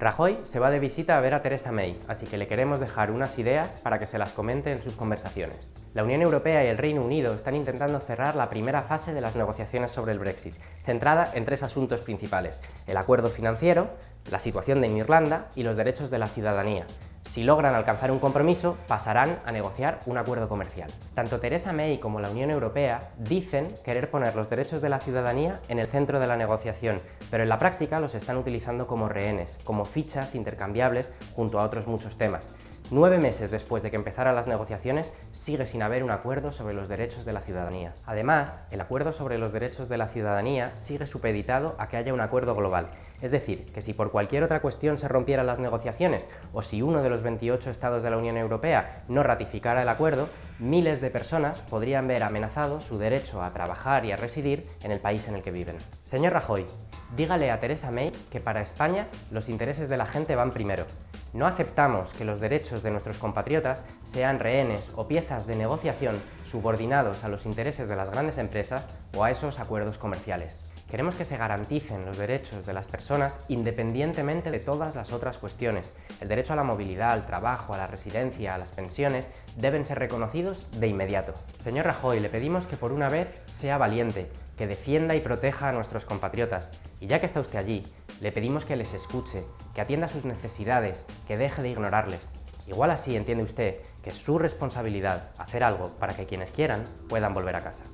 Rajoy se va de visita a ver a Theresa May, así que le queremos dejar unas ideas para que se las comente en sus conversaciones. La Unión Europea y el Reino Unido están intentando cerrar la primera fase de las negociaciones sobre el Brexit, centrada en tres asuntos principales, el acuerdo financiero, la situación de Irlanda y los derechos de la ciudadanía, si logran alcanzar un compromiso, pasarán a negociar un acuerdo comercial. Tanto Theresa May como la Unión Europea dicen querer poner los derechos de la ciudadanía en el centro de la negociación, pero en la práctica los están utilizando como rehenes, como fichas intercambiables junto a otros muchos temas. Nueve meses después de que empezaran las negociaciones, sigue sin haber un acuerdo sobre los derechos de la ciudadanía. Además, el acuerdo sobre los derechos de la ciudadanía sigue supeditado a que haya un acuerdo global. Es decir, que si por cualquier otra cuestión se rompieran las negociaciones o si uno de los 28 estados de la Unión Europea no ratificara el acuerdo, miles de personas podrían ver amenazado su derecho a trabajar y a residir en el país en el que viven. Señor Rajoy, dígale a Teresa May que para España los intereses de la gente van primero. No aceptamos que los derechos de nuestros compatriotas sean rehenes o piezas de negociación subordinados a los intereses de las grandes empresas o a esos acuerdos comerciales. Queremos que se garanticen los derechos de las personas independientemente de todas las otras cuestiones. El derecho a la movilidad, al trabajo, a la residencia, a las pensiones, deben ser reconocidos de inmediato. Señor Rajoy, le pedimos que por una vez sea valiente, que defienda y proteja a nuestros compatriotas. Y ya que está usted allí, le pedimos que les escuche, que atienda sus necesidades, que deje de ignorarles. Igual así entiende usted que es su responsabilidad hacer algo para que quienes quieran puedan volver a casa.